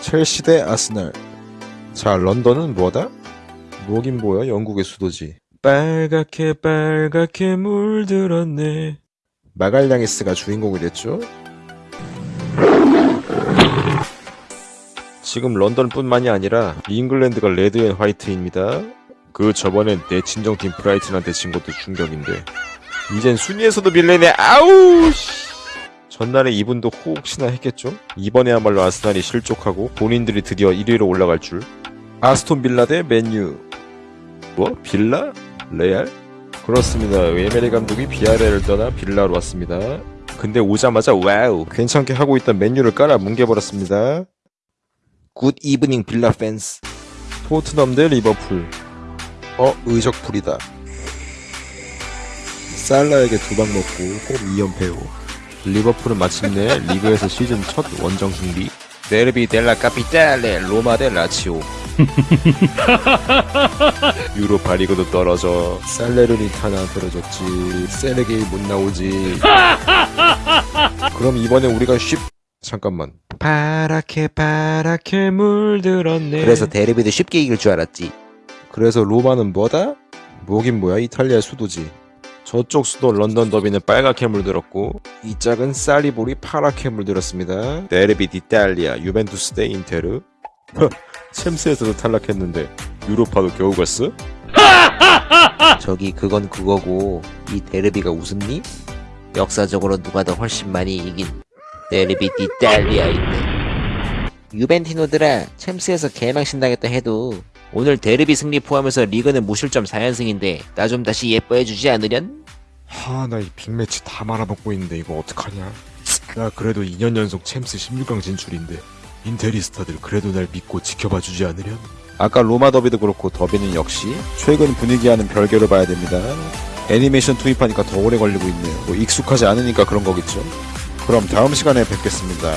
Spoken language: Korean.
첼시 대 아스날. 자, 런던은 뭐다? 뭐긴 뭐야, 영국의 수도지. 빨갛게 빨갛게 물들었네. 마갈량이스가 주인공이 됐죠? 지금 런던뿐만이 아니라 잉글랜드가 red and white입니다. 그 저번엔 내 친정팀 브라이튼한테 진 것도 충격인데 이젠 순위에서도 밀리네 아우 씨. 전날에 이분도 혹시나 했겠죠? 이번에야말로 아스날이 실족하고 본인들이 드디어 1위로 올라갈 줄. 아스톤 빌라 대 맨유. 뭐? 빌라? 레알? 그렇습니다. 에메리 감독이 비야레알을 떠나 빌라로 왔습니다. 근데 오자마자 wow. 괜찮게 하고 있던 맨유를 깔아 뭉개버렸습니다. Good evening Villa fans 토트넘 대 리버풀. 어 의적풀이다. 살라에게 두 방 먹고 홈 2연패고 리버풀은 마침내 리그에서 시즌 첫 원정 승리. 데르비 델라 카피탈레 로마 대 라치오. 유로파 리그도 떨어져 살레르니타나 떨어졌지. 세네게이 못 나오지. 그럼 이번에 우리가 쉽 잠깐만. 파랗게 파랗게 물들었네. 그래서 데르비도 쉽게 이길 줄 알았지. 그래서 로마는 뭐다? 뭐긴 뭐야? 이탈리아 수도지 저쪽 수도 런던 더비는 빨갛게 물들었고 이 짝은 사리볼이 파랗게 물들었습니다 derby d'Italia 유벤투스 대 인테르 허, 챔스에서도 탈락했는데 유로파도 겨우 갔어? 저기 그건 그거고 이 derby가 우습니? 역사적으로 누가 더 훨씬 많이 이긴 derby d'Italia인데 유벤티노들아 챔스에서 개망신당했다 해도 오늘 데르비 승리 포함해서 리그는 무실점 4연승인데 나 좀 다시 예뻐해주지 않으련? 하 나 이 빅매치 다 말아먹고 있는데 이거 어떡하냐? 나 그래도 2년 연속 챔스 16강 진출인데 인테리스타들 그래도 날 믿고 지켜봐 주지 않으련? 아까 로마 더비도 그렇고 더비는 역시 최근 분위기와는 별개로 봐야 됩니다. 애니메이션 투입하니까 더 오래 걸리고 있네요. 뭐 익숙하지 않으니까 그런 거겠죠? 그럼 다음 시간에 뵙겠습니다